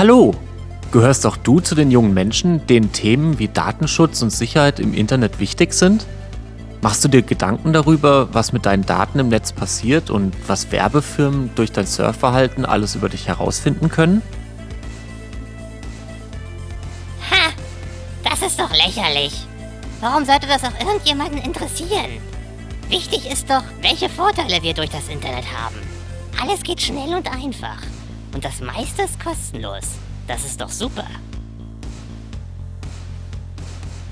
Hallo! Gehörst auch du zu den jungen Menschen, denen Themen wie Datenschutz und Sicherheit im Internet wichtig sind? Machst du dir Gedanken darüber, was mit deinen Daten im Netz passiert und was Werbefirmen durch dein Surfverhalten alles über dich herausfinden können? Ha! Das ist doch lächerlich. Warum sollte das auch irgendjemanden interessieren? Wichtig ist doch, welche Vorteile wir durch das Internet haben. Alles geht schnell und einfach. Und das meiste ist kostenlos. Das ist doch super.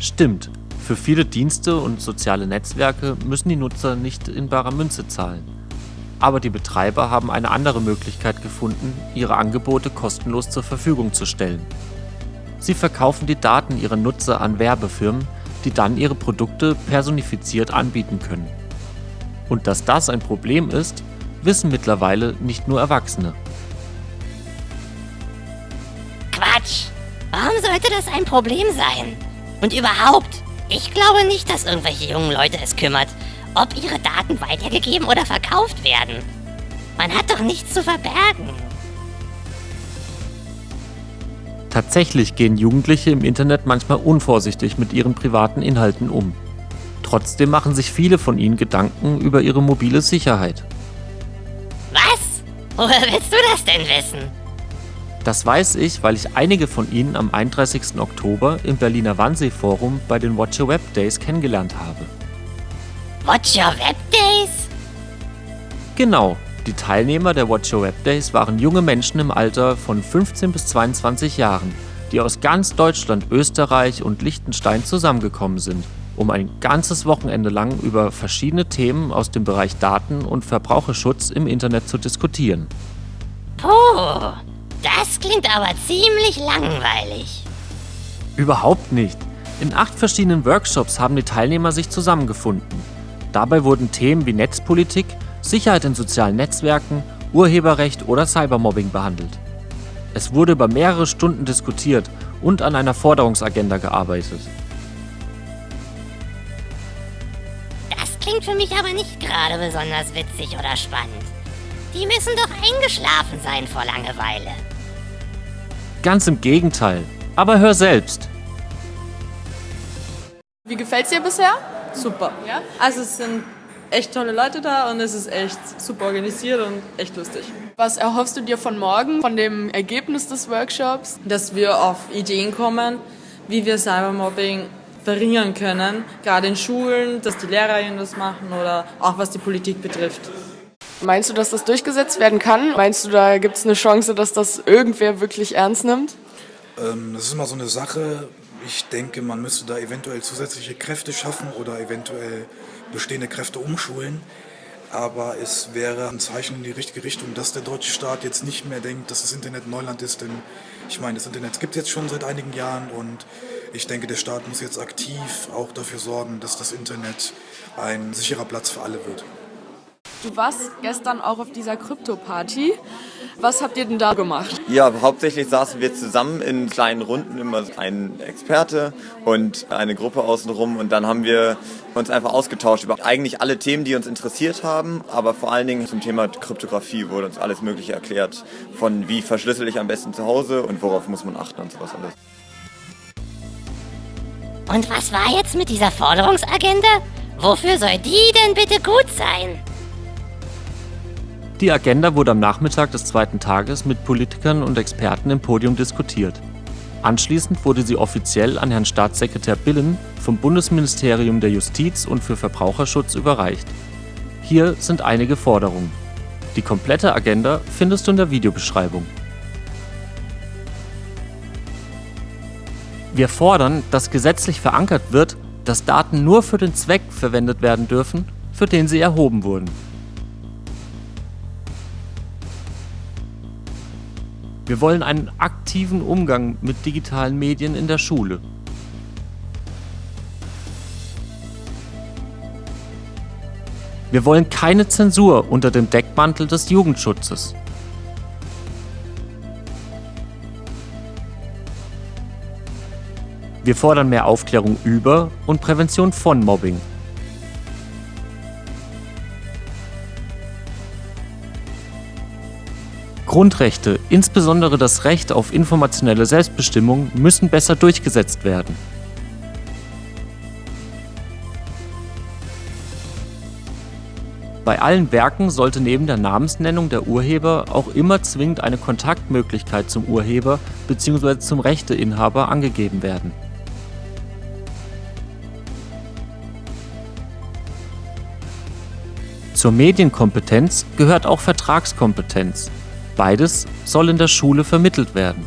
Stimmt. Für viele Dienste und soziale Netzwerke müssen die Nutzer nicht in barer Münze zahlen. Aber die Betreiber haben eine andere Möglichkeit gefunden, ihre Angebote kostenlos zur Verfügung zu stellen. Sie verkaufen die Daten ihrer Nutzer an Werbefirmen, die dann ihre Produkte personifiziert anbieten können. Und dass das ein Problem ist, wissen mittlerweile nicht nur Erwachsene. Sollte das ein Problem sein? Und überhaupt, ich glaube nicht, dass irgendwelche jungen Leute es kümmert, ob ihre Daten weitergegeben oder verkauft werden. Man hat doch nichts zu verbergen. Tatsächlich gehen Jugendliche im Internet manchmal unvorsichtig mit ihren privaten Inhalten um. Trotzdem machen sich viele von ihnen Gedanken über ihre mobile Sicherheit. Was? Woher willst du das denn wissen? Das weiß ich, weil ich einige von ihnen am 31. Oktober im Berliner Wannsee-Forum bei den Watch Your Web Days kennengelernt habe. Watch Your Web Days? Genau, die Teilnehmer der Watch Your Web Days waren junge Menschen im Alter von 15 bis 22 Jahren, die aus ganz Deutschland, Österreich und Liechtenstein zusammengekommen sind, um ein ganzes Wochenende lang über verschiedene Themen aus dem Bereich Daten- und Verbraucherschutz im Internet zu diskutieren. Puh, das klingt aber ziemlich langweilig. Überhaupt nicht. In acht verschiedenen Workshops haben die Teilnehmer sich zusammengefunden. Dabei wurden Themen wie Netzpolitik, Sicherheit in sozialen Netzwerken, Urheberrecht oder Cybermobbing behandelt. Es wurde über mehrere Stunden diskutiert und an einer Forderungsagenda gearbeitet. Das klingt für mich aber nicht gerade besonders witzig oder spannend. Die müssen doch eingeschlafen sein vor Langeweile. Ganz im Gegenteil. Aber hör selbst. Wie gefällt's dir bisher? Super. Ja? Also es sind echt tolle Leute da und es ist echt super organisiert und echt lustig. Was erhoffst du dir von morgen, von dem Ergebnis des Workshops? Dass wir auf Ideen kommen, wie wir Cybermobbing verringern können, gerade in Schulen, dass die Lehrerinnen das machen oder auch was die Politik betrifft. Meinst du, dass das durchgesetzt werden kann? Meinst du, da gibt es eine Chance, dass das irgendwer wirklich ernst nimmt? Ähm, das ist immer so eine Sache. Ich denke, man müsste da eventuell zusätzliche Kräfte schaffen oder eventuell bestehende Kräfte umschulen. Aber es wäre ein Zeichen in die richtige Richtung, dass der deutsche Staat jetzt nicht mehr denkt, dass das Internet Neuland ist. Denn ich meine, das Internet gibt es jetzt schon seit einigen Jahren und ich denke, der Staat muss jetzt aktiv auch dafür sorgen, dass das Internet ein sicherer Platz für alle wird. Du warst gestern auch auf dieser Krypto-Party. Was habt ihr denn da gemacht? Ja, hauptsächlich saßen wir zusammen in kleinen Runden, immer ein Experte und eine Gruppe außenrum und dann haben wir uns einfach ausgetauscht über eigentlich alle Themen, die uns interessiert haben, aber vor allen Dingen zum Thema Kryptographie wurde uns alles Mögliche erklärt, von wie verschlüssel ich am besten zu Hause und worauf muss man achten und sowas alles. Und was war jetzt mit dieser Forderungsagenda? Wofür soll die denn bitte gut sein? Die Agenda wurde am Nachmittag des zweiten Tages mit Politikern und Experten im Podium diskutiert. Anschließend wurde sie offiziell an Herrn Staatssekretär Billen vom Bundesministerium der Justiz und für Verbraucherschutz überreicht. Hier sind einige Forderungen. Die komplette Agenda findest du in der Videobeschreibung. Wir fordern, dass gesetzlich verankert wird, dass Daten nur für den Zweck verwendet werden dürfen, für den sie erhoben wurden. Wir wollen einen aktiven Umgang mit digitalen Medien in der Schule. Wir wollen keine Zensur unter dem Deckmantel des Jugendschutzes. Wir fordern mehr Aufklärung über und Prävention von Mobbing. Grundrechte, insbesondere das Recht auf informationelle Selbstbestimmung, müssen besser durchgesetzt werden. Bei allen Werken sollte neben der Namensnennung der Urheber auch immer zwingend eine Kontaktmöglichkeit zum Urheber bzw. zum Rechteinhaber angegeben werden. Zur Medienkompetenz gehört auch Vertragskompetenz. Beides soll in der Schule vermittelt werden.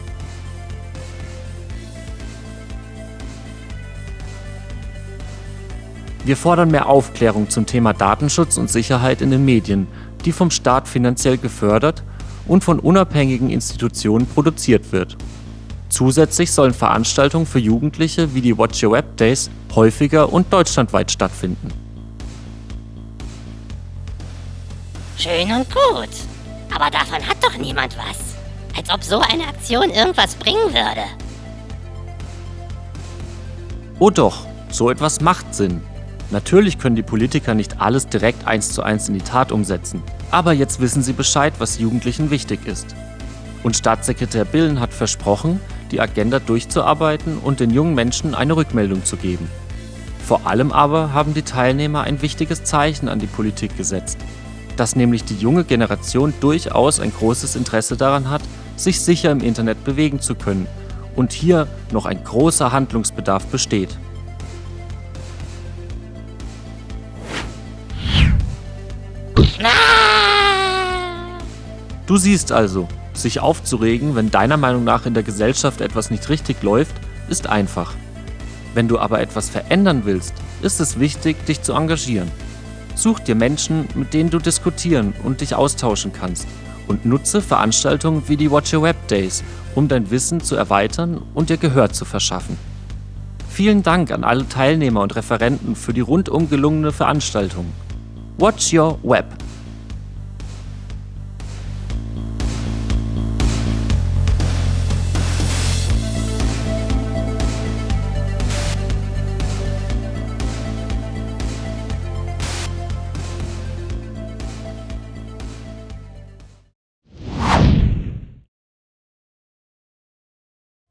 Wir fordern mehr Aufklärung zum Thema Datenschutz und Sicherheit in den Medien, die vom Staat finanziell gefördert und von unabhängigen Institutionen produziert wird. Zusätzlich sollen Veranstaltungen für Jugendliche wie die Watch Your Web Days häufiger und deutschlandweit stattfinden. Schön und gut. Aber davon hat doch niemand was. Als ob so eine Aktion irgendwas bringen würde. Oh doch, so etwas macht Sinn. Natürlich können die Politiker nicht alles direkt eins zu eins in die Tat umsetzen, aber jetzt wissen sie Bescheid, was Jugendlichen wichtig ist. Und Staatssekretär Billen hat versprochen, die Agenda durchzuarbeiten und den jungen Menschen eine Rückmeldung zu geben. Vor allem aber haben die Teilnehmer ein wichtiges Zeichen an die Politik gesetzt, dass nämlich die junge Generation durchaus ein großes Interesse daran hat, sich sicher im Internet bewegen zu können und hier noch ein großer Handlungsbedarf besteht. Du siehst also, sich aufzuregen, wenn deiner Meinung nach in der Gesellschaft etwas nicht richtig läuft, ist einfach. Wenn du aber etwas verändern willst, ist es wichtig, dich zu engagieren. Such dir Menschen, mit denen du diskutieren und dich austauschen kannst und nutze Veranstaltungen wie die Watch Your Web Days, um dein Wissen zu erweitern und dir Gehör zu verschaffen. Vielen Dank an alle Teilnehmer und Referenten für die rundum gelungene Veranstaltung. Watch Your Web